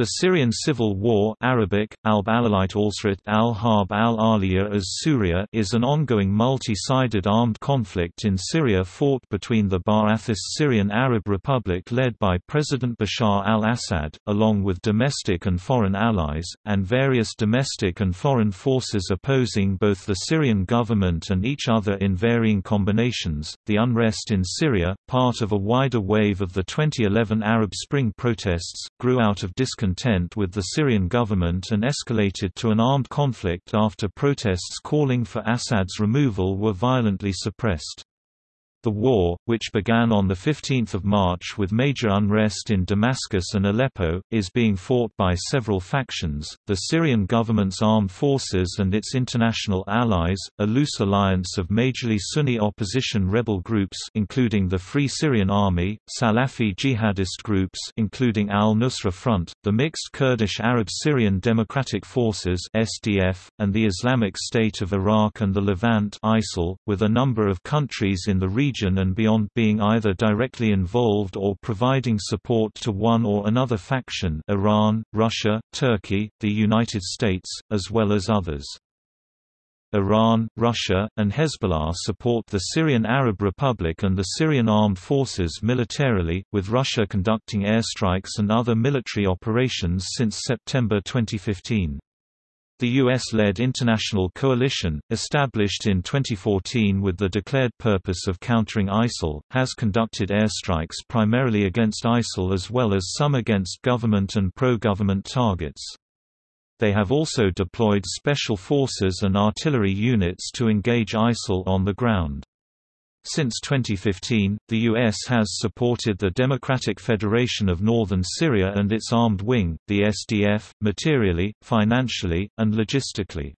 The Syrian civil war Arabic, al al-Harb al as Syria is an ongoing multi-sided armed conflict in Syria fought between the Ba'athist Syrian Arab Republic led by President Bashar al-Assad, along with domestic and foreign allies, and various domestic and foreign forces opposing both the Syrian government and each other in varying combinations. The unrest in Syria, part of a wider wave of the 2011 Arab Spring protests, grew out of discontent discontent with the Syrian government and escalated to an armed conflict after protests calling for Assad's removal were violently suppressed. The war, which began on 15 March with major unrest in Damascus and Aleppo, is being fought by several factions, the Syrian government's armed forces and its international allies, a loose alliance of majorly Sunni opposition rebel groups including the Free Syrian Army, Salafi jihadist groups including Al-Nusra Front, the mixed Kurdish Arab-Syrian Democratic Forces SDF, and the Islamic State of Iraq and the Levant ISIL, with a number of countries in the region region and beyond being either directly involved or providing support to one or another faction Iran, Russia, Turkey, the United States, as well as others. Iran, Russia, and Hezbollah support the Syrian Arab Republic and the Syrian Armed Forces militarily, with Russia conducting airstrikes and other military operations since September 2015. The U.S.-led international coalition, established in 2014 with the declared purpose of countering ISIL, has conducted airstrikes primarily against ISIL as well as some against government and pro-government targets. They have also deployed special forces and artillery units to engage ISIL on the ground. Since 2015, the U.S. has supported the Democratic Federation of Northern Syria and its armed wing, the SDF, materially, financially, and logistically.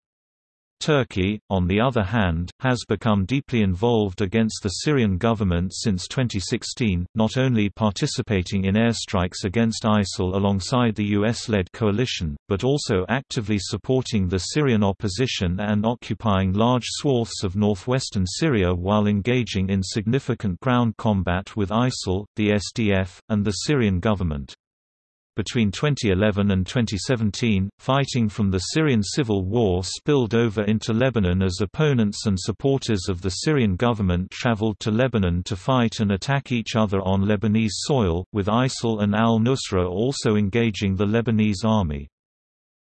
Turkey, on the other hand, has become deeply involved against the Syrian government since 2016, not only participating in airstrikes against ISIL alongside the US-led coalition, but also actively supporting the Syrian opposition and occupying large swaths of northwestern Syria while engaging in significant ground combat with ISIL, the SDF, and the Syrian government. Between 2011 and 2017, fighting from the Syrian civil war spilled over into Lebanon as opponents and supporters of the Syrian government traveled to Lebanon to fight and attack each other on Lebanese soil, with ISIL and al-Nusra also engaging the Lebanese army.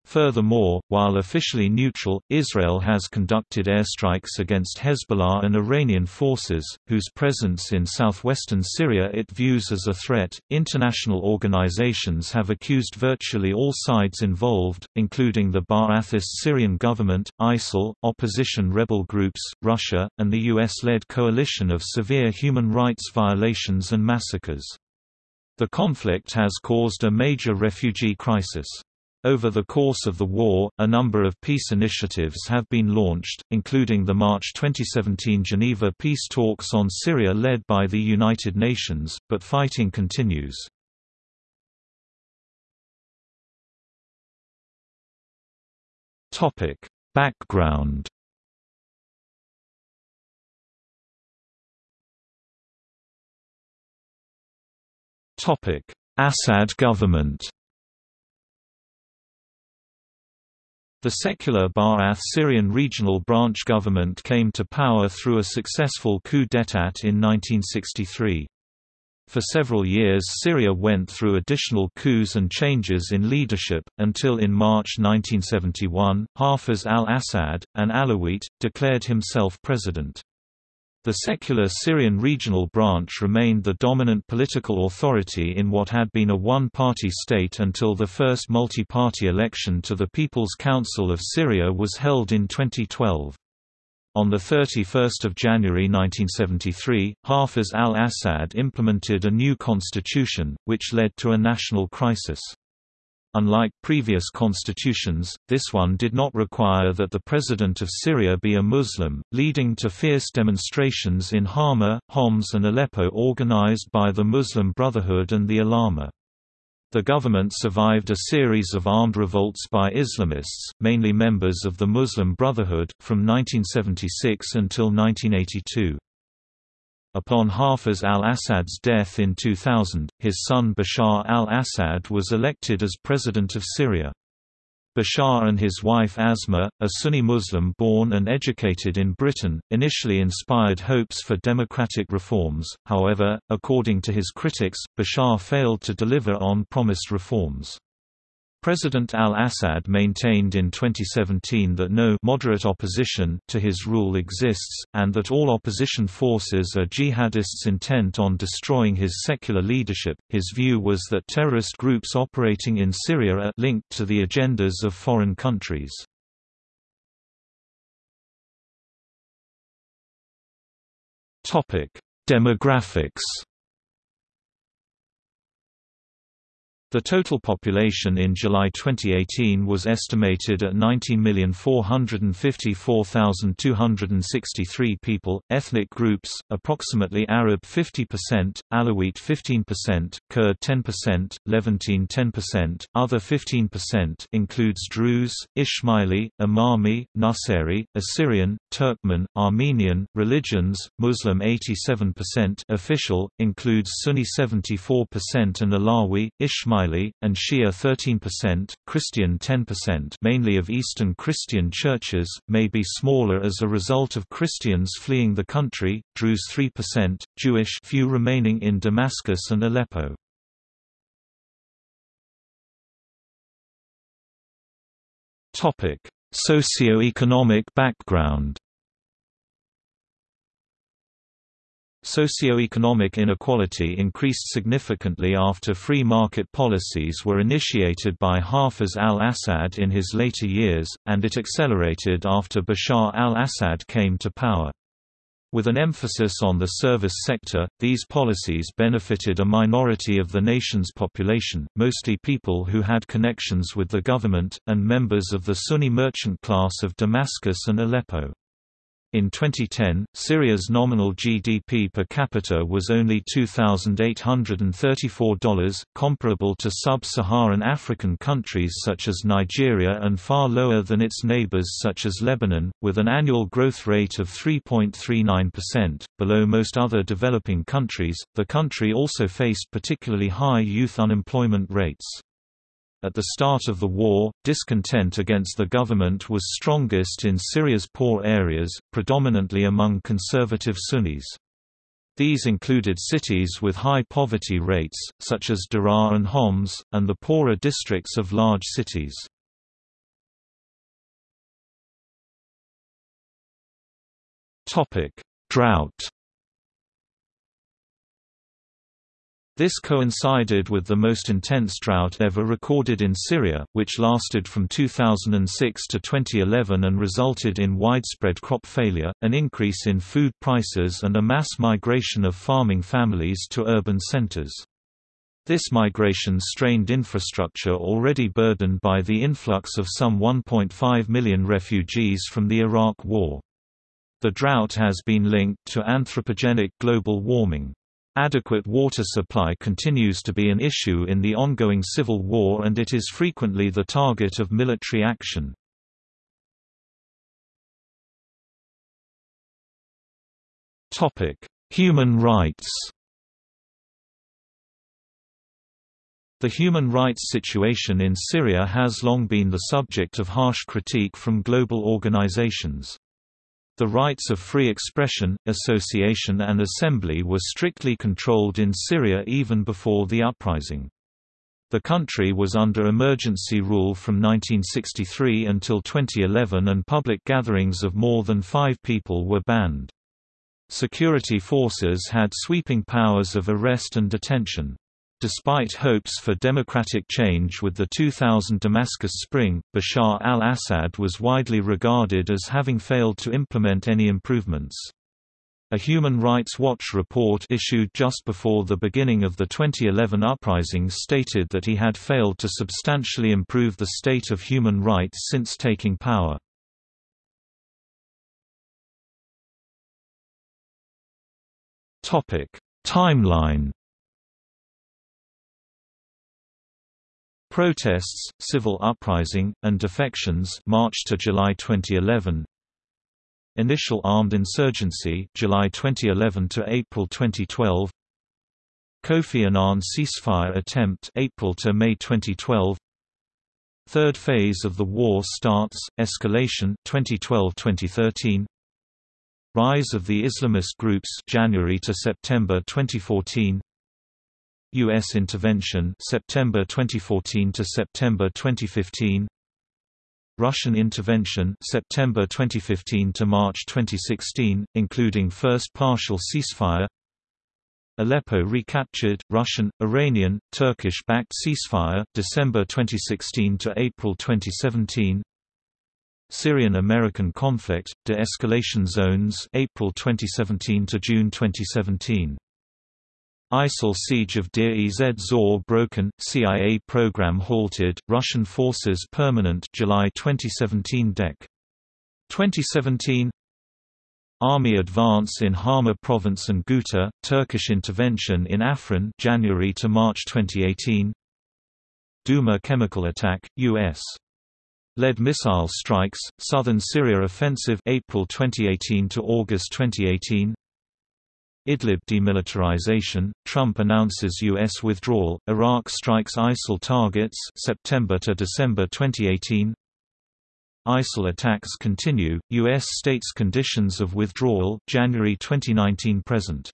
Furthermore, while officially neutral, Israel has conducted airstrikes against Hezbollah and Iranian forces, whose presence in southwestern Syria it views as a threat. International organizations have accused virtually all sides involved, including the Ba'athist Syrian government, ISIL, opposition rebel groups, Russia, and the US led coalition of severe human rights violations and massacres. The conflict has caused a major refugee crisis. Over the course of the war, a number of peace initiatives have been launched, including the March 2017 Geneva peace talks on Syria led by the United Nations, but fighting continues. Background Assad government The secular Ba'ath Syrian regional branch government came to power through a successful coup d'état in 1963. For several years Syria went through additional coups and changes in leadership, until in March 1971, Hafez al-Assad, an Alawite, declared himself president. The secular Syrian regional branch remained the dominant political authority in what had been a one-party state until the first multi-party election to the People's Council of Syria was held in 2012. On 31 January 1973, Hafez al-Assad implemented a new constitution, which led to a national crisis. Unlike previous constitutions, this one did not require that the president of Syria be a Muslim, leading to fierce demonstrations in Hama, Homs and Aleppo organized by the Muslim Brotherhood and the Ulama. The government survived a series of armed revolts by Islamists, mainly members of the Muslim Brotherhood, from 1976 until 1982. Upon Hafiz al-Assad's death in 2000, his son Bashar al-Assad was elected as president of Syria. Bashar and his wife Asma, a Sunni Muslim born and educated in Britain, initially inspired hopes for democratic reforms, however, according to his critics, Bashar failed to deliver on promised reforms. President al-Assad maintained in 2017 that no moderate opposition to his rule exists, and that all opposition forces are jihadists intent on destroying his secular leadership. His view was that terrorist groups operating in Syria are linked to the agendas of foreign countries. Topic: Demographics The total population in July 2018 was estimated at 19,454,263 people. Ethnic groups approximately Arab 50%, Alawite 15%, Kurd 10%, Levantine 10%, other 15% includes Druze, Ismaili, Imami, Nusayri, Assyrian, Turkmen, Armenian, religions, Muslim 87% official, includes Sunni 74% and Alawi, Ismaili Ismaili, and Shia 13%, Christian 10% mainly of Eastern Christian churches, may be smaller as a result of Christians fleeing the country, Druze 3%, Jewish few remaining in Damascus and Aleppo. Socio-economic background Socioeconomic inequality increased significantly after free market policies were initiated by Hafiz al-Assad in his later years, and it accelerated after Bashar al-Assad came to power. With an emphasis on the service sector, these policies benefited a minority of the nation's population, mostly people who had connections with the government, and members of the Sunni merchant class of Damascus and Aleppo. In 2010, Syria's nominal GDP per capita was only $2,834, comparable to sub-Saharan African countries such as Nigeria and far lower than its neighbors such as Lebanon, with an annual growth rate of 3.39%, below most other developing countries. The country also faced particularly high youth unemployment rates. At the start of the war, discontent against the government was strongest in Syria's poor areas, predominantly among conservative Sunnis. These included cities with high poverty rates, such as Daraa and Homs, and the poorer districts of large cities. Drought This coincided with the most intense drought ever recorded in Syria, which lasted from 2006 to 2011 and resulted in widespread crop failure, an increase in food prices and a mass migration of farming families to urban centers. This migration strained infrastructure already burdened by the influx of some 1.5 million refugees from the Iraq War. The drought has been linked to anthropogenic global warming. Adequate water supply continues to be an issue in the ongoing civil war and it is frequently the target of military action. Human rights The human rights situation in Syria has long been the subject of harsh critique from global organizations. The rights of free expression, association and assembly were strictly controlled in Syria even before the uprising. The country was under emergency rule from 1963 until 2011 and public gatherings of more than five people were banned. Security forces had sweeping powers of arrest and detention. Despite hopes for democratic change with the 2000 Damascus Spring, Bashar al-Assad was widely regarded as having failed to implement any improvements. A Human Rights Watch report issued just before the beginning of the 2011 uprisings stated that he had failed to substantially improve the state of human rights since taking power. Timeline Protests, civil uprising, and defections March to July 2011 Initial armed insurgency July 2011 to April 2012 Kofi Annan ceasefire attempt April to May 2012 Third phase of the war starts escalation 2012-2013 Rise of the Islamist groups January to September 2014 US intervention September 2014 to September 2015 Russian intervention September 2015 to March 2016 including first partial ceasefire. Aleppo recaptured Russian Iranian Turkish-backed ceasefire December 2016 to April 2017 Syrian-American conflict, de-escalation zones April 2017 to June 2017. ISIL siege of Deir ez Zor broken, CIA program halted, Russian forces permanent July 2017 Dec. 2017 Army advance in Hama province and Ghouta, Turkish intervention in Afrin January to March 2018 Douma chemical attack, U.S. Led missile strikes, Southern Syria offensive April 2018 to August 2018. Idlib demilitarization, Trump announces U.S. withdrawal, Iraq strikes ISIL targets September to December 2018. ISIL attacks continue, U.S. states conditions of withdrawal January 2019 present.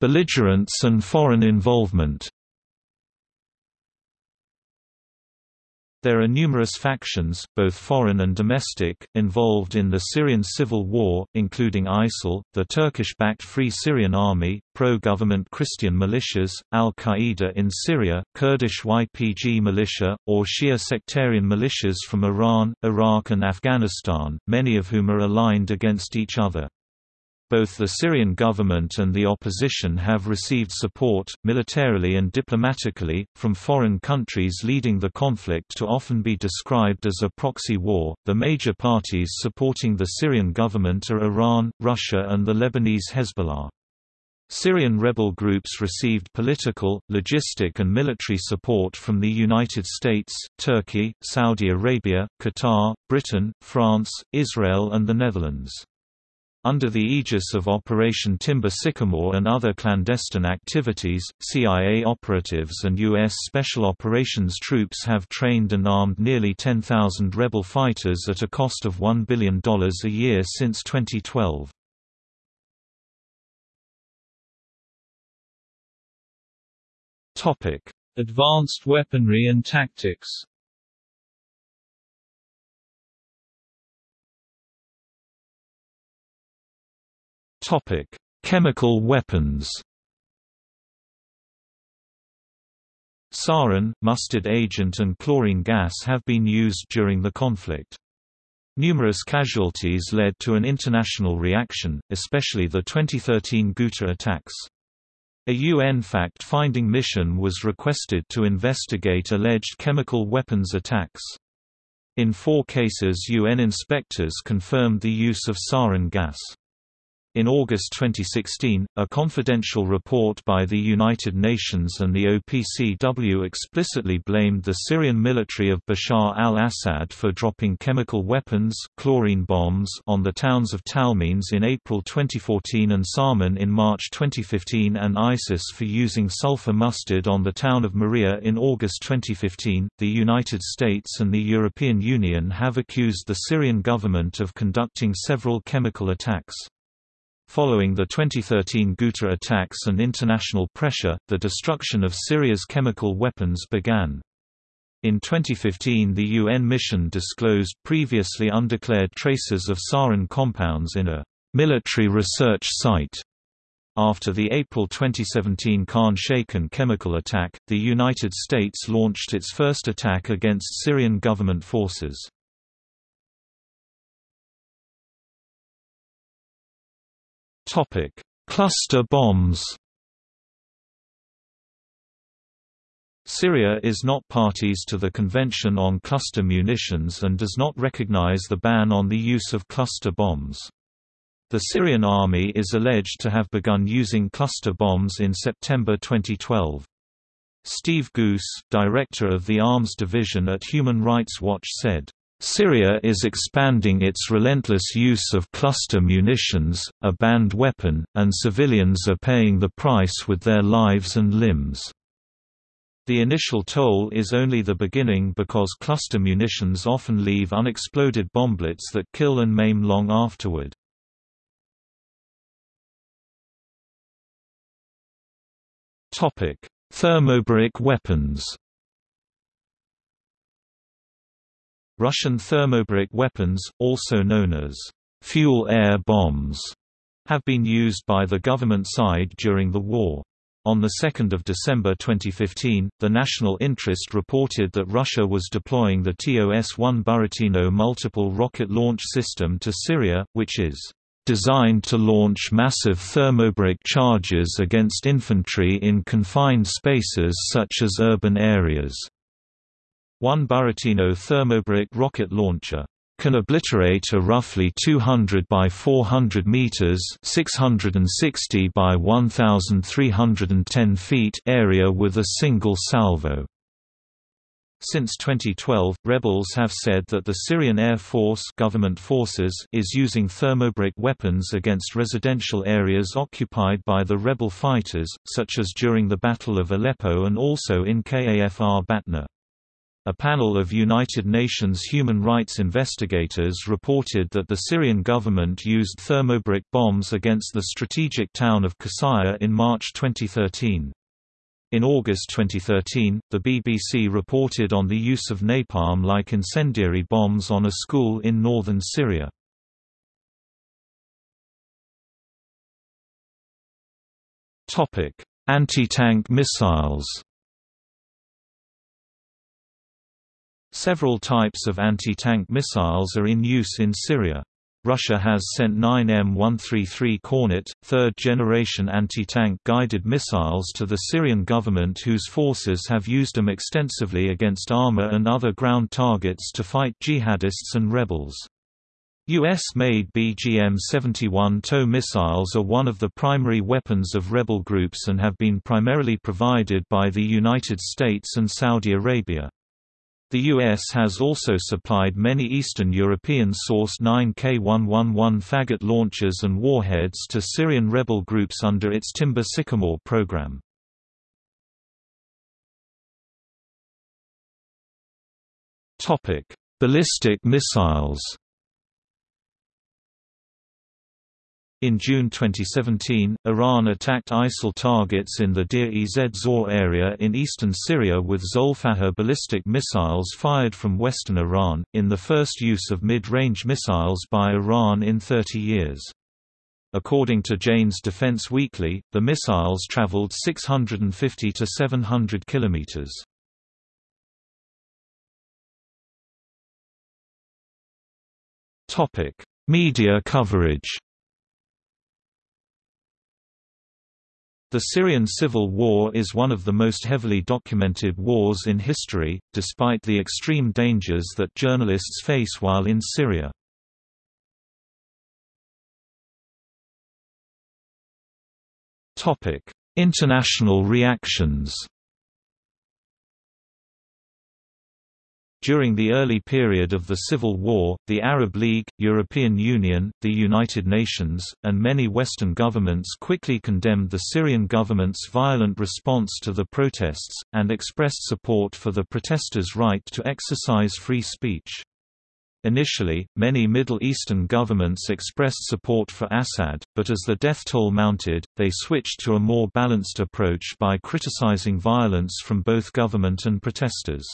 Belligerents and foreign involvement There are numerous factions, both foreign and domestic, involved in the Syrian civil war, including ISIL, the Turkish-backed Free Syrian Army, pro-government Christian militias, al-Qaeda in Syria, Kurdish YPG militia, or Shia sectarian militias from Iran, Iraq and Afghanistan, many of whom are aligned against each other. Both the Syrian government and the opposition have received support, militarily and diplomatically, from foreign countries leading the conflict to often be described as a proxy war. The major parties supporting the Syrian government are Iran, Russia, and the Lebanese Hezbollah. Syrian rebel groups received political, logistic and military support from the United States, Turkey, Saudi Arabia, Qatar, Britain, France, Israel and the Netherlands. Under the aegis of Operation Timber Sycamore and other clandestine activities, CIA operatives and U.S. Special Operations troops have trained and armed nearly 10,000 rebel fighters at a cost of $1 billion a year since 2012. Advanced weaponry and tactics Topic: Chemical weapons. Sarin, mustard agent and chlorine gas have been used during the conflict. Numerous casualties led to an international reaction, especially the 2013 Ghouta attacks. A UN fact-finding mission was requested to investigate alleged chemical weapons attacks. In four cases UN inspectors confirmed the use of sarin gas. In August 2016, a confidential report by the United Nations and the OPCW explicitly blamed the Syrian military of Bashar al-Assad for dropping chemical weapons chlorine bombs on the towns of Talmenes in April 2014 and Sarmin in March 2015 and ISIS for using sulfur mustard on the town of Marea in August 2015. The United States and the European Union have accused the Syrian government of conducting several chemical attacks. Following the 2013 Ghouta attacks and international pressure, the destruction of Syria's chemical weapons began. In 2015 the UN mission disclosed previously undeclared traces of sarin compounds in a military research site. After the April 2017 Khan Shaykhun chemical attack, the United States launched its first attack against Syrian government forces. Topic: Cluster bombs. Syria is not parties to the Convention on Cluster Munitions and does not recognize the ban on the use of cluster bombs. The Syrian army is alleged to have begun using cluster bombs in September 2012. Steve Goose, director of the Arms Division at Human Rights Watch said, Syria is expanding its relentless use of cluster munitions, a banned weapon, and civilians are paying the price with their lives and limbs. The initial toll is only the beginning because cluster munitions often leave unexploded bomblets that kill and maim long afterward. Thermobaric weapons Russian thermobaric weapons, also known as fuel-air bombs, have been used by the government side during the war. On 2 December 2015, the National Interest reported that Russia was deploying the TOS-1 Buratino multiple rocket launch system to Syria, which is designed to launch massive thermobaric charges against infantry in confined spaces such as urban areas. One Buratino thermobaric rocket launcher can obliterate a roughly 200 by 400 meters (660 by 1310 feet) area with a single salvo. Since 2012, rebels have said that the Syrian Air Force government forces is using thermobaric weapons against residential areas occupied by the rebel fighters, such as during the Battle of Aleppo and also in Kafr Batna. A panel of United Nations human rights investigators reported that the Syrian government used thermobaric bombs against the strategic town of Qusayr in March 2013. In August 2013, the BBC reported on the use of napalm-like incendiary bombs on a school in northern Syria. Anti-tank missiles Several types of anti-tank missiles are in use in Syria. Russia has sent 9 M133 Kornet, third-generation anti-tank guided missiles to the Syrian government whose forces have used them extensively against armor and other ground targets to fight jihadists and rebels. U.S.-made BGM-71 TOW missiles are one of the primary weapons of rebel groups and have been primarily provided by the United States and Saudi Arabia. The U.S. has also supplied many Eastern European-sourced 9K111 Fagot launchers and warheads to Syrian rebel groups under its Timber Sycamore program. Ballistic missiles In June 2017, Iran attacked ISIL targets in the Deir-ez-Zor area in eastern Syria with Zolfaghar ballistic missiles fired from western Iran, in the first use of mid-range missiles by Iran in 30 years. According to Jane's Defense Weekly, the missiles traveled 650 to 700 kilometers. Topic: Media coverage. The Syrian civil war is one of the most heavily documented wars in history, despite the extreme dangers that journalists face while in Syria. International reactions During the early period of the Civil War, the Arab League, European Union, the United Nations, and many Western governments quickly condemned the Syrian government's violent response to the protests, and expressed support for the protesters' right to exercise free speech. Initially, many Middle Eastern governments expressed support for Assad, but as the death toll mounted, they switched to a more balanced approach by criticizing violence from both government and protesters.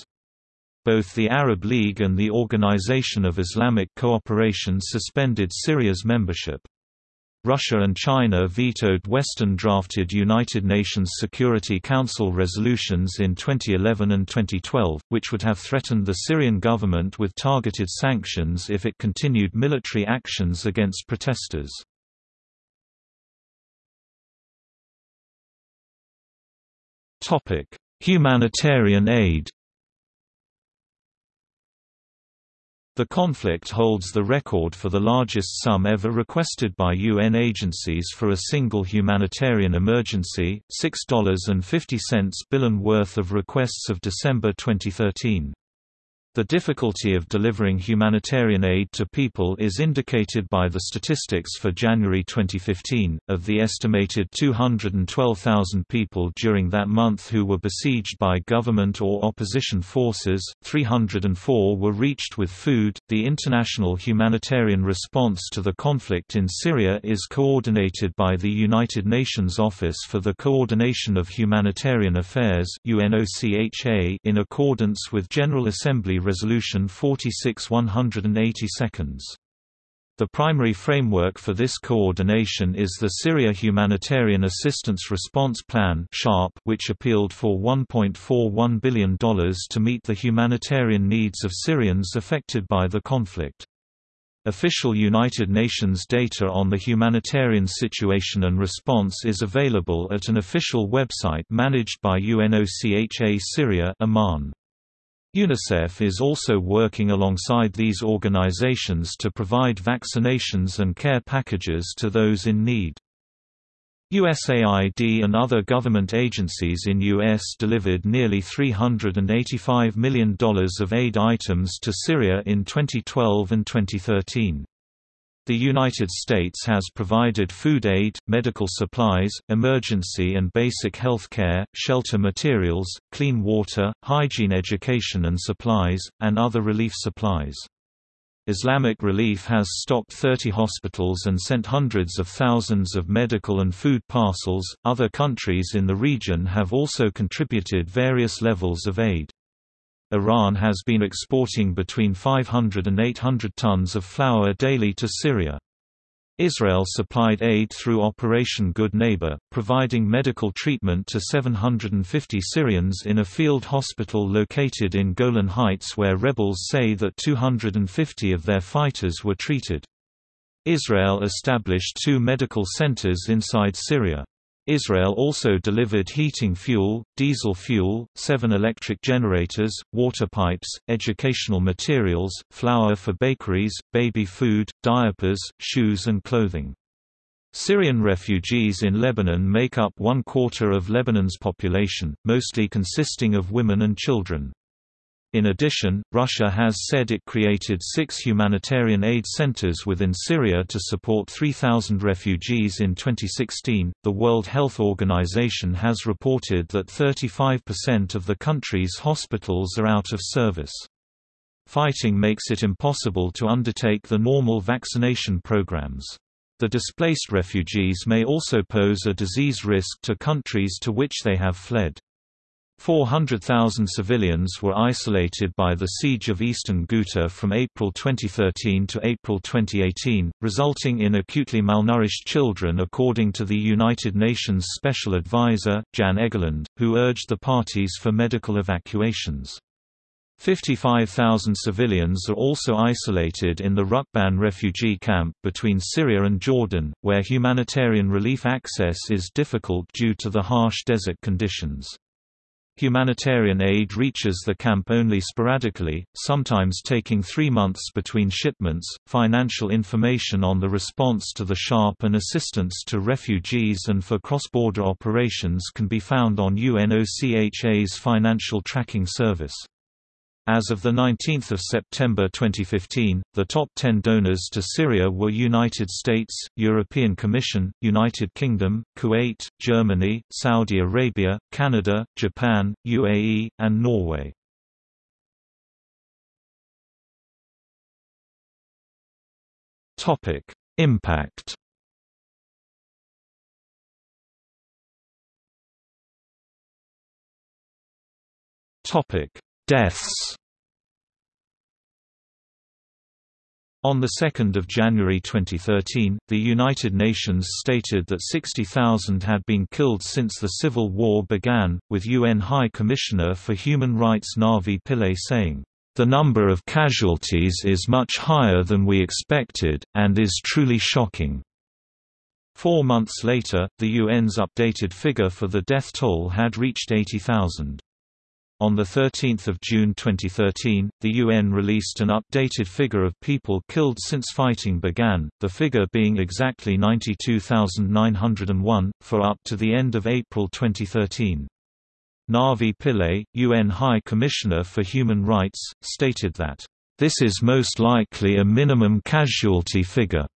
Both the Arab League and the Organization of Islamic Cooperation suspended Syria's membership. Russia and China vetoed Western-drafted United Nations Security Council resolutions in 2011 and 2012, which would have threatened the Syrian government with targeted sanctions if it continued military actions against protesters. Humanitarian aid The conflict holds the record for the largest sum ever requested by UN agencies for a single humanitarian emergency, $6.50 billion worth of requests of December 2013. The difficulty of delivering humanitarian aid to people is indicated by the statistics for January 2015. Of the estimated 212,000 people during that month who were besieged by government or opposition forces, 304 were reached with food. The international humanitarian response to the conflict in Syria is coordinated by the United Nations Office for the Coordination of Humanitarian Affairs in accordance with General Assembly Resolution 46 180 seconds. The primary framework for this coordination is the Syria Humanitarian Assistance Response Plan which appealed for $1.41 billion to meet the humanitarian needs of Syrians affected by the conflict. Official United Nations data on the humanitarian situation and response is available at an official website managed by UNOCHA Syria Amman. UNICEF is also working alongside these organizations to provide vaccinations and care packages to those in need. USAID and other government agencies in U.S. delivered nearly $385 million of aid items to Syria in 2012 and 2013. The United States has provided food aid, medical supplies, emergency and basic health care, shelter materials, clean water, hygiene education and supplies, and other relief supplies. Islamic Relief has stocked 30 hospitals and sent hundreds of thousands of medical and food parcels. Other countries in the region have also contributed various levels of aid. Iran has been exporting between 500 and 800 tons of flour daily to Syria. Israel supplied aid through Operation Good Neighbor, providing medical treatment to 750 Syrians in a field hospital located in Golan Heights where rebels say that 250 of their fighters were treated. Israel established two medical centers inside Syria. Israel also delivered heating fuel, diesel fuel, seven electric generators, water pipes, educational materials, flour for bakeries, baby food, diapers, shoes and clothing. Syrian refugees in Lebanon make up one quarter of Lebanon's population, mostly consisting of women and children. In addition, Russia has said it created six humanitarian aid centers within Syria to support 3,000 refugees in 2016. The World Health Organization has reported that 35% of the country's hospitals are out of service. Fighting makes it impossible to undertake the normal vaccination programs. The displaced refugees may also pose a disease risk to countries to which they have fled. 400,000 civilians were isolated by the siege of eastern Ghouta from April 2013 to April 2018, resulting in acutely malnourished children according to the United Nations Special Advisor, Jan Egeland, who urged the parties for medical evacuations. 55,000 civilians are also isolated in the Rukban refugee camp between Syria and Jordan, where humanitarian relief access is difficult due to the harsh desert conditions. Humanitarian aid reaches the camp only sporadically, sometimes taking three months between shipments. Financial information on the response to the SHARP and assistance to refugees and for cross border operations can be found on UNOCHA's Financial Tracking Service. As of 19 September 2015, the top 10 donors to Syria were United States, European Commission, United Kingdom, Kuwait, Germany, Saudi Arabia, Canada, Japan, UAE, and Norway. Impact Topic Deaths On 2 January 2013, the United Nations stated that 60,000 had been killed since the civil war began, with UN High Commissioner for Human Rights Navi Pillay saying, "...the number of casualties is much higher than we expected, and is truly shocking." Four months later, the UN's updated figure for the death toll had reached 80,000. On 13 June 2013, the UN released an updated figure of people killed since fighting began, the figure being exactly 92,901, for up to the end of April 2013. Navi Pillay, UN High Commissioner for Human Rights, stated that, "...this is most likely a minimum casualty figure."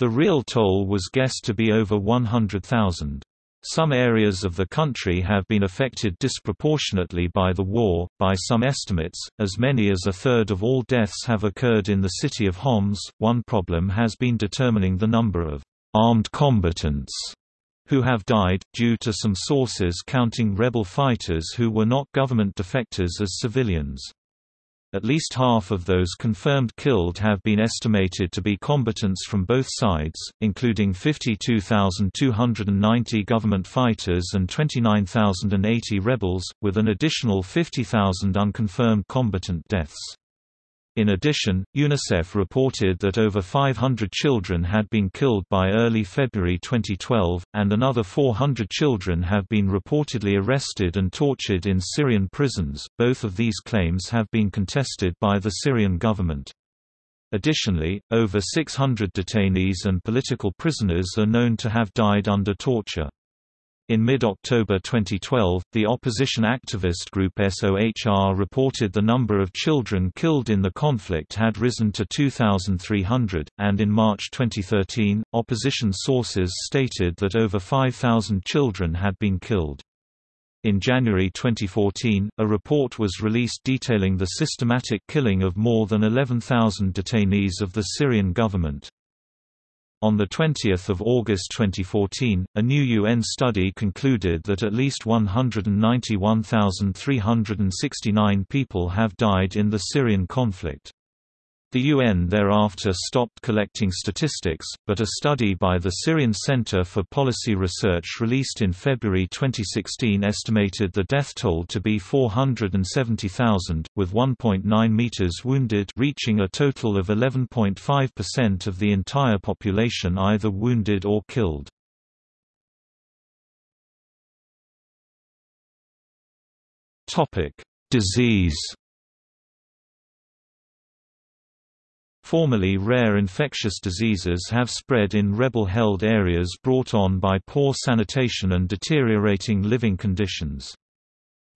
The real toll was guessed to be over 100,000. Some areas of the country have been affected disproportionately by the war. By some estimates, as many as a third of all deaths have occurred in the city of Homs. One problem has been determining the number of armed combatants who have died, due to some sources counting rebel fighters who were not government defectors as civilians. At least half of those confirmed killed have been estimated to be combatants from both sides, including 52,290 government fighters and 29,080 rebels, with an additional 50,000 unconfirmed combatant deaths. In addition, UNICEF reported that over 500 children had been killed by early February 2012, and another 400 children have been reportedly arrested and tortured in Syrian prisons. Both of these claims have been contested by the Syrian government. Additionally, over 600 detainees and political prisoners are known to have died under torture. In mid-October 2012, the opposition activist group SOHR reported the number of children killed in the conflict had risen to 2,300, and in March 2013, opposition sources stated that over 5,000 children had been killed. In January 2014, a report was released detailing the systematic killing of more than 11,000 detainees of the Syrian government. On 20 August 2014, a new UN study concluded that at least 191,369 people have died in the Syrian conflict. The UN thereafter stopped collecting statistics, but a study by the Syrian Center for Policy Research released in February 2016 estimated the death toll to be 470,000, with 1.9 meters wounded reaching a total of 11.5% of the entire population either wounded or killed. Disease Formerly rare infectious diseases have spread in rebel-held areas brought on by poor sanitation and deteriorating living conditions.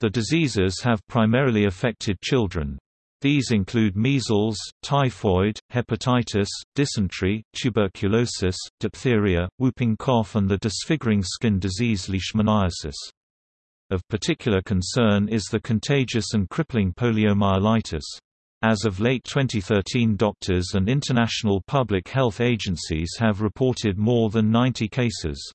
The diseases have primarily affected children. These include measles, typhoid, hepatitis, dysentery, tuberculosis, diphtheria, whooping cough and the disfiguring skin disease leishmaniasis. Of particular concern is the contagious and crippling poliomyelitis. As of late 2013 doctors and international public health agencies have reported more than 90 cases.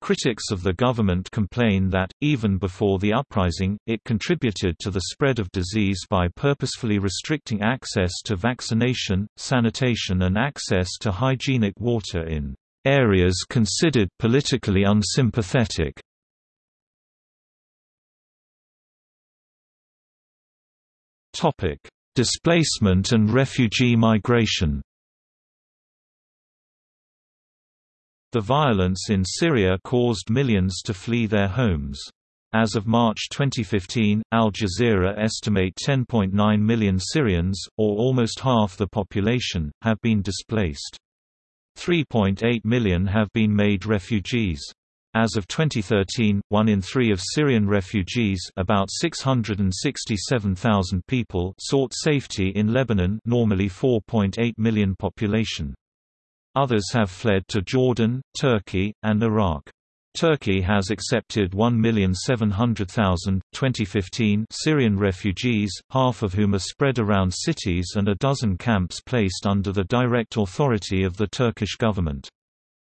Critics of the government complain that, even before the uprising, it contributed to the spread of disease by purposefully restricting access to vaccination, sanitation and access to hygienic water in areas considered politically unsympathetic. Topic: Displacement and refugee migration The violence in Syria caused millions to flee their homes. As of March 2015, Al Jazeera estimate 10.9 million Syrians, or almost half the population, have been displaced. 3.8 million have been made refugees. As of 2013, one in three of Syrian refugees about 667,000 people sought safety in Lebanon normally 4.8 million population. Others have fled to Jordan, Turkey, and Iraq. Turkey has accepted 1,700,000 2015 Syrian refugees, half of whom are spread around cities and a dozen camps placed under the direct authority of the Turkish government.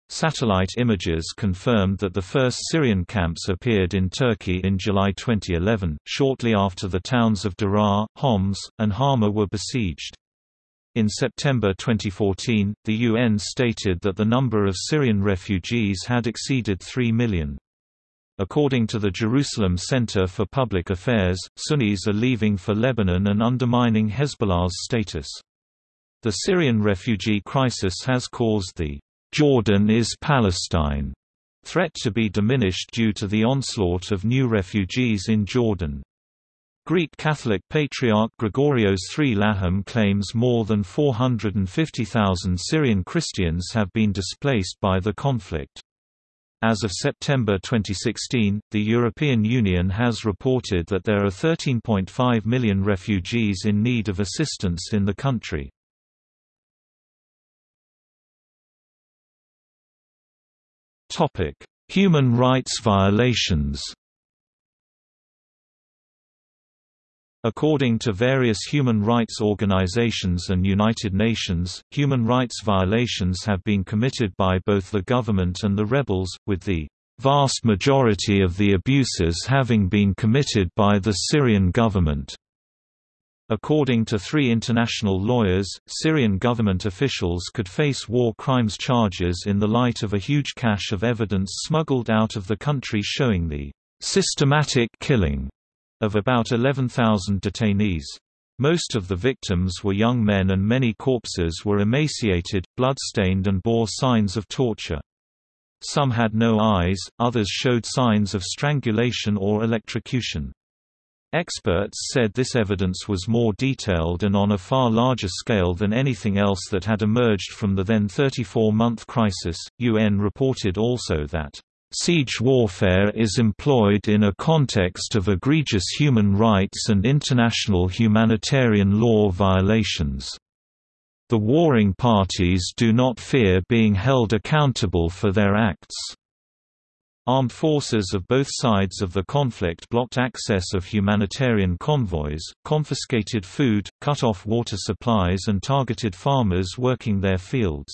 Satellite images confirmed that the first Syrian camps appeared in Turkey in July 2011, shortly after the towns of Daraa, Homs, and Hama were besieged. In September 2014, the UN stated that the number of Syrian refugees had exceeded 3 million. According to the Jerusalem Center for Public Affairs, Sunnis are leaving for Lebanon and undermining Hezbollah's status. The Syrian refugee crisis has caused the Jordan is Palestine threat to be diminished due to the onslaught of new refugees in Jordan. Greek Catholic Patriarch Gregorios III Laham claims more than 450,000 Syrian Christians have been displaced by the conflict. As of September 2016, the European Union has reported that there are 13.5 million refugees in need of assistance in the country. Human rights violations According to various human rights organizations and United Nations, human rights violations have been committed by both the government and the rebels, with the vast majority of the abuses having been committed by the Syrian government. According to three international lawyers, Syrian government officials could face war crimes charges in the light of a huge cache of evidence smuggled out of the country showing the systematic killing of about 11,000 detainees. Most of the victims were young men and many corpses were emaciated, blood-stained and bore signs of torture. Some had no eyes, others showed signs of strangulation or electrocution. Experts said this evidence was more detailed and on a far larger scale than anything else that had emerged from the then 34-month crisis. UN reported also that Siege warfare is employed in a context of egregious human rights and international humanitarian law violations. The warring parties do not fear being held accountable for their acts. Armed forces of both sides of the conflict blocked access of humanitarian convoys, confiscated food, cut off water supplies and targeted farmers working their fields.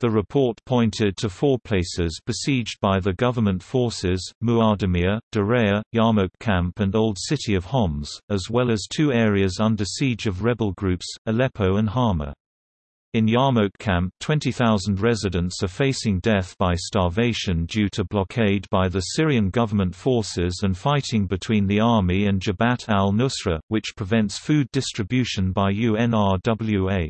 The report pointed to four places besieged by the government forces, Muadamiyah, Daraa, Yarmouk Camp and Old City of Homs, as well as two areas under siege of rebel groups, Aleppo and Hama. In Yarmouk Camp 20,000 residents are facing death by starvation due to blockade by the Syrian government forces and fighting between the army and Jabhat al-Nusra, which prevents food distribution by UNRWA.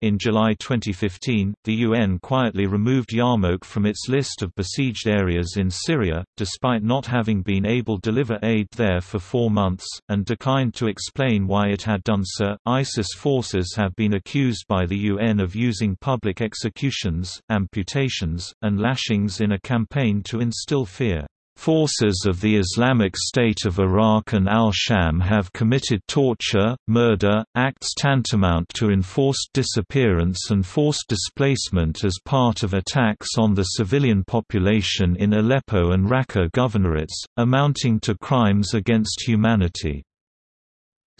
In July 2015, the UN quietly removed Yarmouk from its list of besieged areas in Syria, despite not having been able to deliver aid there for four months, and declined to explain why it had done so. ISIS forces have been accused by the UN of using public executions, amputations, and lashings in a campaign to instill fear. Forces of the Islamic State of Iraq and al-Sham have committed torture, murder, acts tantamount to enforced disappearance and forced displacement as part of attacks on the civilian population in Aleppo and Raqqa governorates, amounting to crimes against humanity.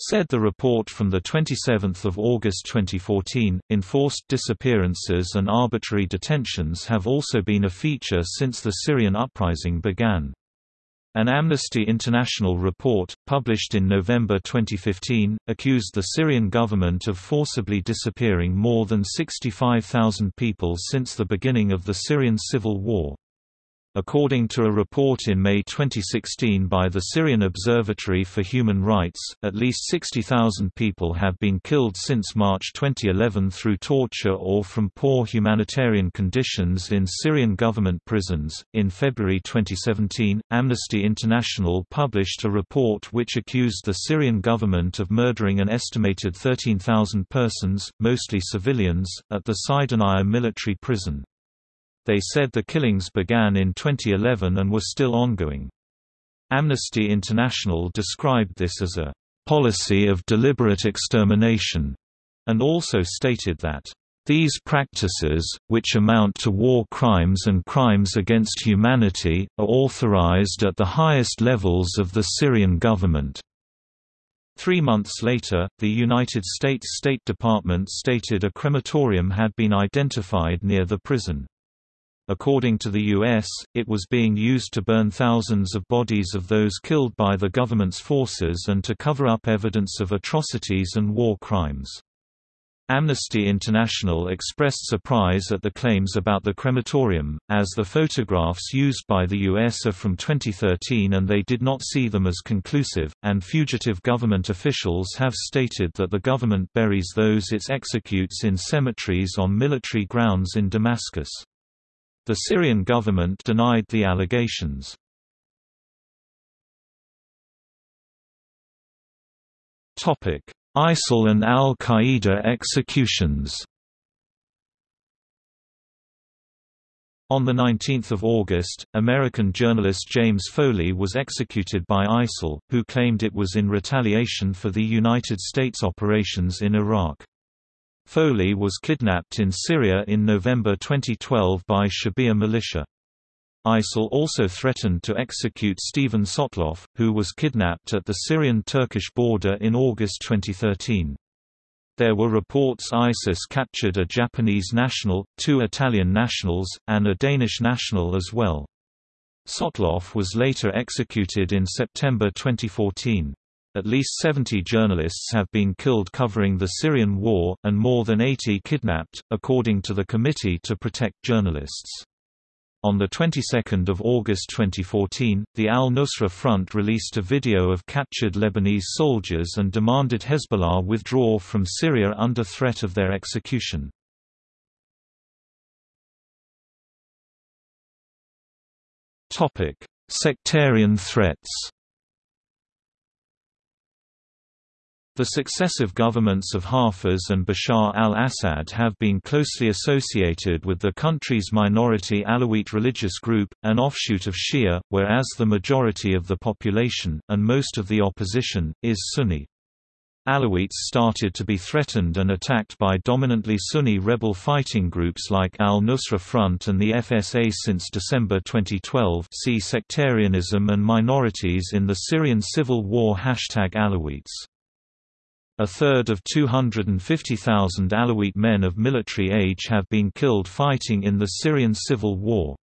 Said the report from 27 August 2014, enforced disappearances and arbitrary detentions have also been a feature since the Syrian uprising began. An Amnesty International report, published in November 2015, accused the Syrian government of forcibly disappearing more than 65,000 people since the beginning of the Syrian civil war. According to a report in May 2016 by the Syrian Observatory for Human Rights, at least 60,000 people have been killed since March 2011 through torture or from poor humanitarian conditions in Syrian government prisons. In February 2017, Amnesty International published a report which accused the Syrian government of murdering an estimated 13,000 persons, mostly civilians, at the Saydnaya military prison. They said the killings began in 2011 and were still ongoing. Amnesty International described this as a policy of deliberate extermination, and also stated that these practices, which amount to war crimes and crimes against humanity, are authorized at the highest levels of the Syrian government. Three months later, the United States State Department stated a crematorium had been identified near the prison. According to the U.S., it was being used to burn thousands of bodies of those killed by the government's forces and to cover up evidence of atrocities and war crimes. Amnesty International expressed surprise at the claims about the crematorium, as the photographs used by the U.S. are from 2013 and they did not see them as conclusive, and fugitive government officials have stated that the government buries those it executes in cemeteries on military grounds in Damascus. The Syrian government denied the allegations. ISIL and al-Qaeda executions On 19 August, American journalist James Foley was executed by ISIL, who claimed it was in retaliation for the United States operations in Iraq. Foley was kidnapped in Syria in November 2012 by Shabiha militia. ISIL also threatened to execute Steven Sotloff, who was kidnapped at the Syrian-Turkish border in August 2013. There were reports ISIS captured a Japanese national, two Italian nationals, and a Danish national as well. Sotloff was later executed in September 2014. At least 70 journalists have been killed covering the Syrian war, and more than 80 kidnapped, according to the Committee to Protect Journalists. On the 22nd of August 2014, the al-Nusra Front released a video of captured Lebanese soldiers and demanded Hezbollah withdraw from Syria under threat of their execution. Topic: Sectarian threats. The successive governments of Hafez and Bashar al-Assad have been closely associated with the country's minority Alawite religious group, an offshoot of Shia, whereas the majority of the population, and most of the opposition, is Sunni. Alawites started to be threatened and attacked by dominantly Sunni rebel fighting groups like Al-Nusra Front and the FSA since December 2012 see Sectarianism and Minorities in the Syrian Civil War Hashtag Alawites a third of 250,000 Alawite men of military age have been killed fighting in the Syrian civil war.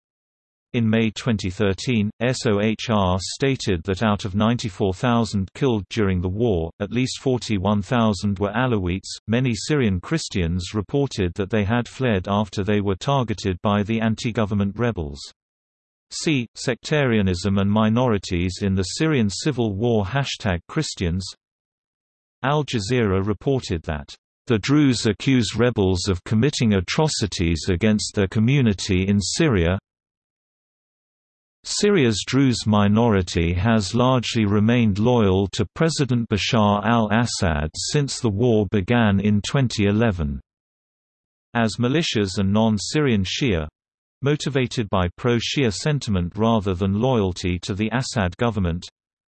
In May 2013, SOHR stated that out of 94,000 killed during the war, at least 41,000 were Alawites. Many Syrian Christians reported that they had fled after they were targeted by the anti-government rebels. See, Sectarianism and Minorities in the Syrian Civil War Hashtag Christians Al Jazeera reported that, "...the Druze accuse rebels of committing atrocities against their community in Syria Syria's Druze minority has largely remained loyal to President Bashar al-Assad since the war began in 2011. As militias and non-Syrian Shia, motivated by pro-Shia sentiment rather than loyalty to the Assad government,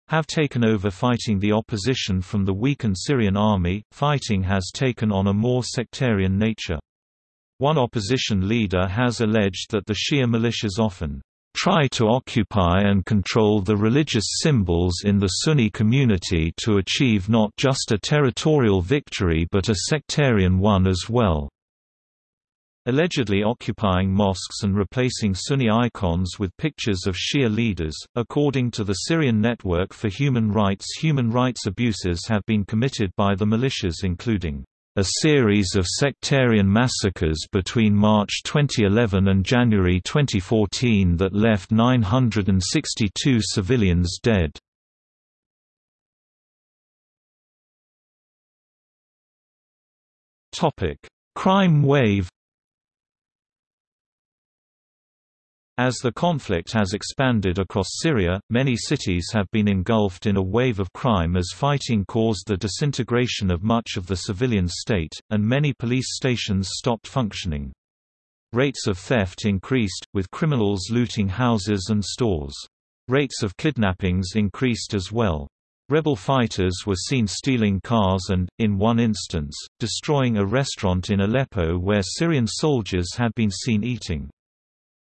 have taken over fighting the opposition from the weakened Syrian army. Fighting has taken on a more sectarian nature. One opposition leader has alleged that the Shia militias often try to occupy and control the religious symbols in the Sunni community to achieve not just a territorial victory but a sectarian one as well allegedly occupying mosques and replacing Sunni icons with pictures of Shia leaders. According to the Syrian Network for Human Rights, human rights abuses have been committed by the militias, including a series of sectarian massacres between March 2011 and January 2014 that left 962 civilians dead. Crime wave As the conflict has expanded across Syria, many cities have been engulfed in a wave of crime as fighting caused the disintegration of much of the civilian state, and many police stations stopped functioning. Rates of theft increased, with criminals looting houses and stores. Rates of kidnappings increased as well. Rebel fighters were seen stealing cars and, in one instance, destroying a restaurant in Aleppo where Syrian soldiers had been seen eating.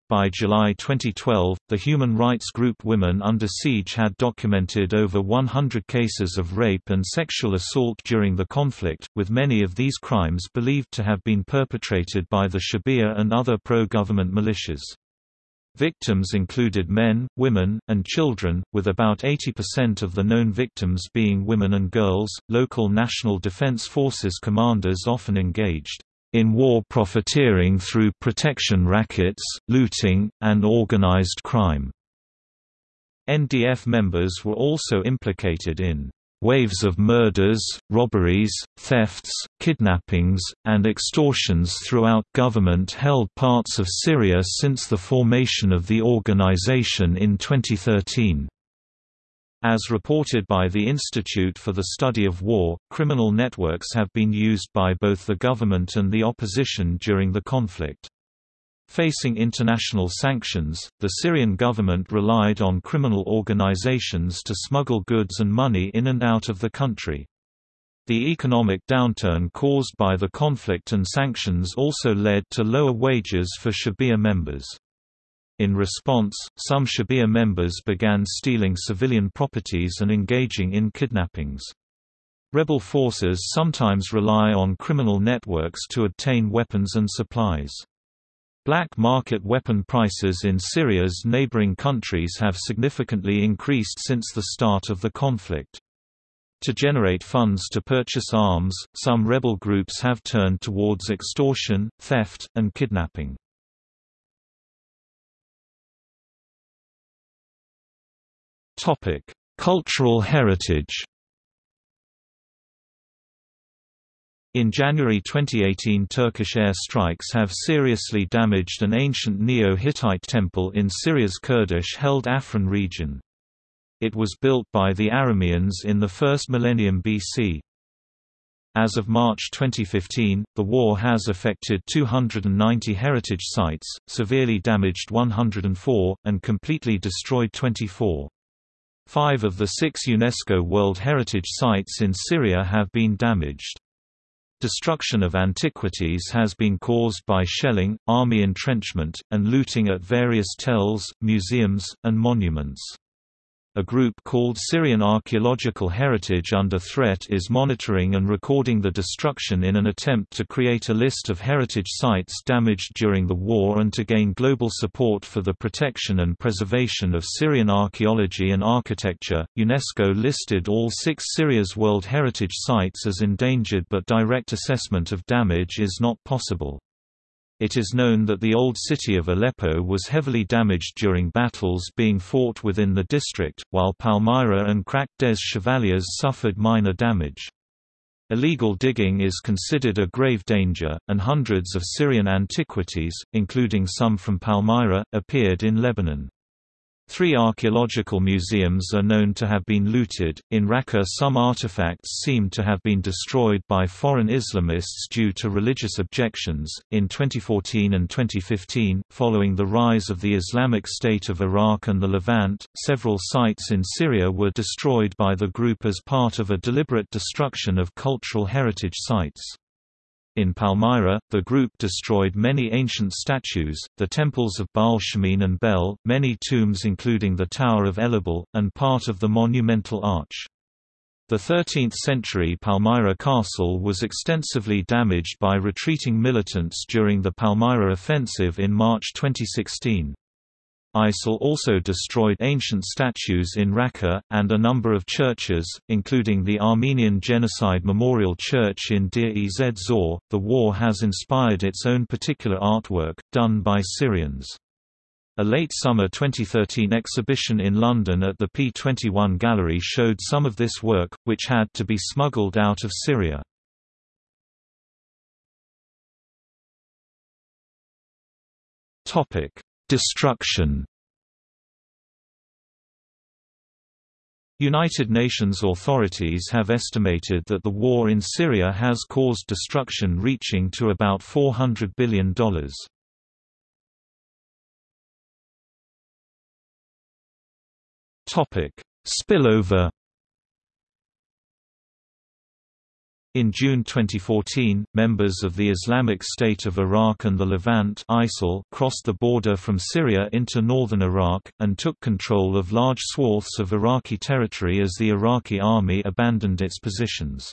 By July 2012, the human rights group Women Under Siege had documented over 100 cases of rape and sexual assault during the conflict, with many of these crimes believed to have been perpetrated by the Shabiha and other pro-government militias. Victims included men, women, and children, with about 80% of the known victims being women and girls. Local National Defense Forces commanders often engaged in war profiteering through protection rackets, looting, and organized crime. NDF members were also implicated in waves of murders, robberies, thefts, kidnappings, and extortions throughout government-held parts of Syria since the formation of the organization in 2013. As reported by the Institute for the Study of War, criminal networks have been used by both the government and the opposition during the conflict. Facing international sanctions, the Syrian government relied on criminal organizations to smuggle goods and money in and out of the country. The economic downturn caused by the conflict and sanctions also led to lower wages for Shabiha members. In response, some Shabiha members began stealing civilian properties and engaging in kidnappings. Rebel forces sometimes rely on criminal networks to obtain weapons and supplies. Black market weapon prices in Syria's neighboring countries have significantly increased since the start of the conflict. To generate funds to purchase arms, some rebel groups have turned towards extortion, theft, and kidnapping. Topic: Cultural heritage. In January 2018 Turkish air strikes have seriously damaged an ancient Neo-Hittite temple in Syria's Kurdish-held Afrin region. It was built by the Arameans in the first millennium BC. As of March 2015, the war has affected 290 heritage sites, severely damaged 104, and completely destroyed 24. Five of the six UNESCO World Heritage Sites in Syria have been damaged. Destruction of antiquities has been caused by shelling, army entrenchment, and looting at various tells, museums, and monuments. A group called Syrian Archaeological Heritage Under Threat is monitoring and recording the destruction in an attempt to create a list of heritage sites damaged during the war and to gain global support for the protection and preservation of Syrian archaeology and architecture. UNESCO listed all six Syria's World Heritage Sites as endangered, but direct assessment of damage is not possible. It is known that the old city of Aleppo was heavily damaged during battles being fought within the district, while Palmyra and Krak des Chevaliers suffered minor damage. Illegal digging is considered a grave danger, and hundreds of Syrian antiquities, including some from Palmyra, appeared in Lebanon. Three archaeological museums are known to have been looted. In Raqqa, some artifacts seem to have been destroyed by foreign Islamists due to religious objections. In 2014 and 2015, following the rise of the Islamic State of Iraq and the Levant, several sites in Syria were destroyed by the group as part of a deliberate destruction of cultural heritage sites. In Palmyra, the group destroyed many ancient statues, the temples of Baal Shamin and Bel, many tombs including the Tower of Elahbel, and part of the monumental arch. The 13th-century Palmyra castle was extensively damaged by retreating militants during the Palmyra offensive in March 2016. ISIL also destroyed ancient statues in Raqqa, and a number of churches, including the Armenian Genocide Memorial Church in Deir-ez-Zor. The war has inspired its own particular artwork, done by Syrians. A late summer 2013 exhibition in London at the P21 Gallery showed some of this work, which had to be smuggled out of Syria. Topic: Destruction United Nations authorities have estimated that the war in Syria has caused destruction reaching to about $400 billion. Spillover In June 2014, members of the Islamic State of Iraq and the Levant ISIL crossed the border from Syria into northern Iraq, and took control of large swaths of Iraqi territory as the Iraqi army abandoned its positions.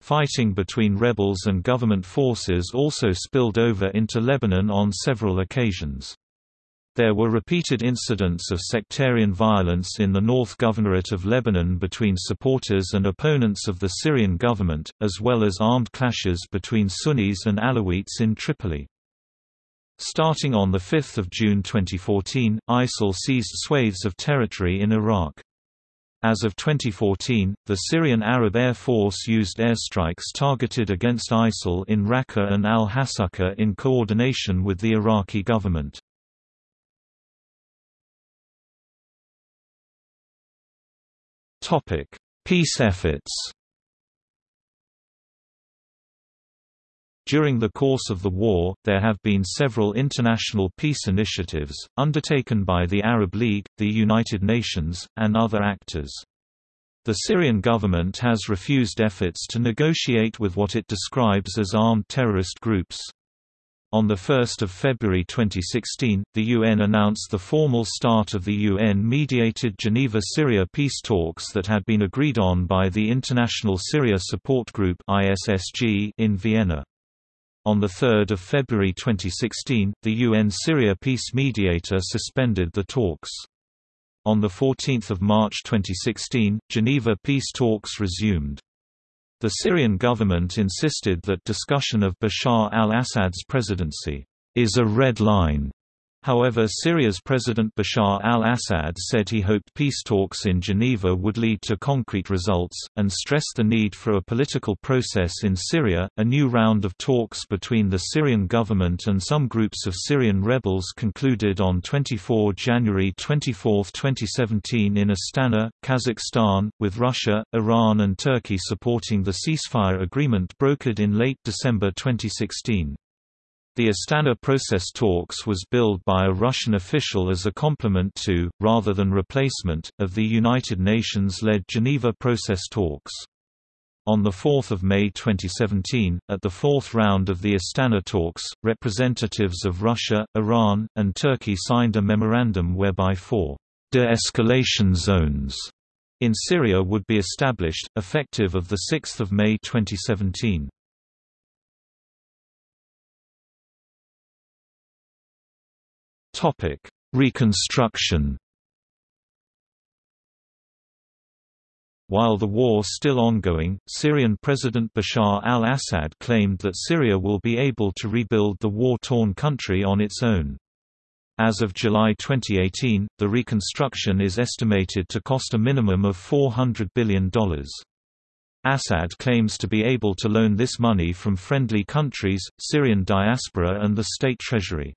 Fighting between rebels and government forces also spilled over into Lebanon on several occasions. There were repeated incidents of sectarian violence in the North Governorate of Lebanon between supporters and opponents of the Syrian government, as well as armed clashes between Sunnis and Alawites in Tripoli. Starting on 5 June 2014, ISIL seized swathes of territory in Iraq. As of 2014, the Syrian Arab Air Force used airstrikes targeted against ISIL in Raqqa and al-Hasaka in coordination with the Iraqi government. Peace efforts During the course of the war, there have been several international peace initiatives, undertaken by the Arab League, the United Nations, and other actors. The Syrian government has refused efforts to negotiate with what it describes as armed terrorist groups. On 1 February 2016, the UN announced the formal start of the UN-mediated Geneva-Syria peace talks that had been agreed on by the International Syria Support Group in Vienna. On 3 February 2016, the UN Syria peace mediator suspended the talks. On 14 March 2016, Geneva peace talks resumed. The Syrian government insisted that discussion of Bashar al-Assad's presidency is a red line However Syria's President Bashar al-Assad said he hoped peace talks in Geneva would lead to concrete results, and stressed the need for a political process in Syria. A new round of talks between the Syrian government and some groups of Syrian rebels concluded on 24 January 24, 2017 in Astana, Kazakhstan, with Russia, Iran and Turkey supporting the ceasefire agreement brokered in late December 2016. The Astana process talks was billed by a Russian official as a complement to, rather than replacement, of the United Nations-led Geneva process talks. On 4 May 2017, at the fourth round of the Astana talks, representatives of Russia, Iran, and Turkey signed a memorandum whereby four de-escalation zones in Syria would be established, effective of 6 May 2017. Topic: Reconstruction. While the war still ongoing, Syrian President Bashar al-Assad claimed that Syria will be able to rebuild the war-torn country on its own. As of July 2018, the reconstruction is estimated to cost a minimum of $400 billion. Assad claims to be able to loan this money from friendly countries, Syrian diaspora and the state treasury.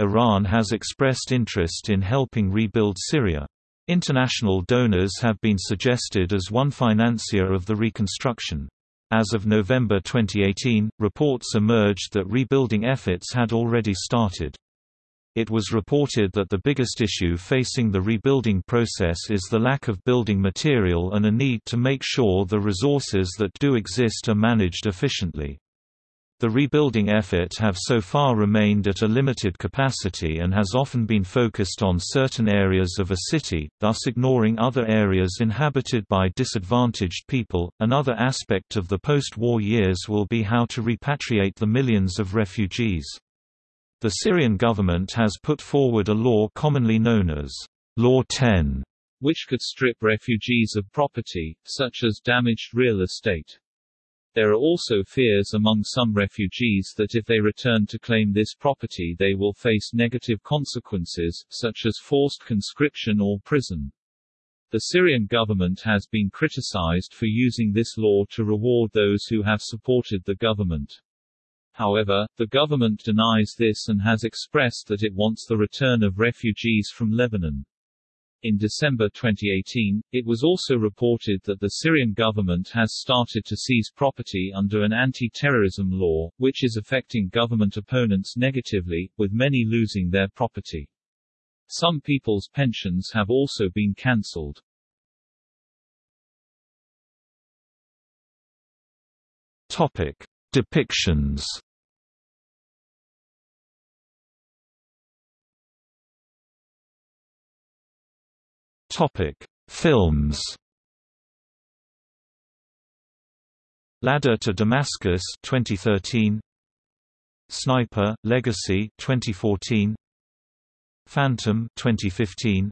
Iran has expressed interest in helping rebuild Syria. International donors have been suggested as one financier of the reconstruction. As of November 2018, reports emerged that rebuilding efforts had already started. It was reported that the biggest issue facing the rebuilding process is the lack of building material and a need to make sure the resources that do exist are managed efficiently. The rebuilding effort have so far remained at a limited capacity and has often been focused on certain areas of a city, thus ignoring other areas inhabited by disadvantaged people. Another aspect of the post-war years will be how to repatriate the millions of refugees. The Syrian government has put forward a law commonly known as Law 10, which could strip refugees of property, such as damaged real estate. There are also fears among some refugees that if they return to claim this property they will face negative consequences, such as forced conscription or prison. The Syrian government has been criticized for using this law to reward those who have supported the government. However, the government denies this and has expressed that it wants the return of refugees from Lebanon. In December 2018, it was also reported that the Syrian government has started to seize property under an anti-terrorism law, which is affecting government opponents negatively, with many losing their property. Some people's pensions have also been cancelled. Topic: Depictions Topic: Films. Ladder to Damascus 2013. Sniper: Legacy 2014. Phantom 2015.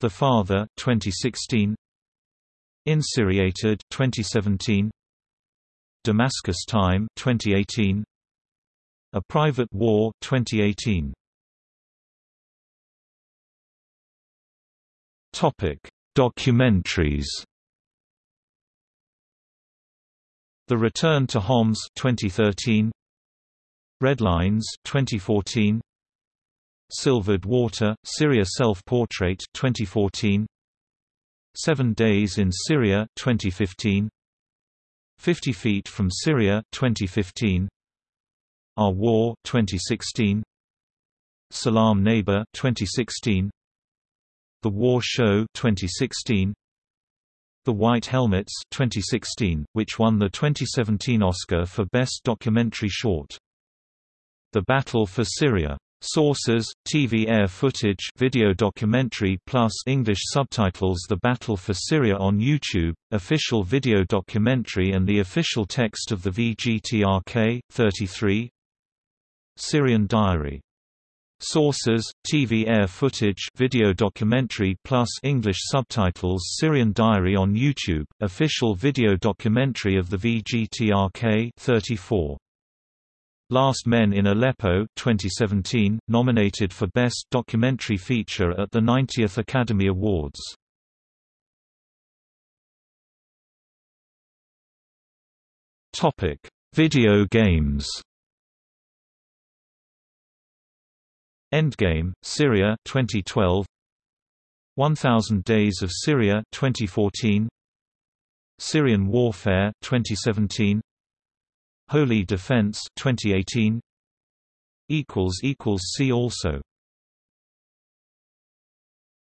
The Father 2016. Insyriated 2017. Damascus Time 2018. A Private War 2018. Topic: Documentaries. The Return to Homs 2013. Red Lines 2014. Silvered Water: Syria Self-Portrait 2014. Seven Days in Syria 2015 50 Feet from Syria 2015 Our War 2016 Salam Neighbor 2016 The War Show 2016 The White Helmets 2016, which won the 2017 Oscar for Best Documentary Short. The Battle for Syria Sources: TV air footage, video documentary plus English subtitles. The Battle for Syria on YouTube, official video documentary and the official text of the VGTRK 33. Syrian Diary. Sources: TV air footage, video documentary plus English subtitles. Syrian Diary on YouTube, official video documentary of the VGTRK 34. Last Men in Aleppo 2017, nominated for Best Documentary Feature at the 90th Academy Awards. Topic: Video games. Endgame, Syria 2012. 1000 Days of Syria 2014. Syrian Warfare 2017. Holy Defense 2018 equals equals see also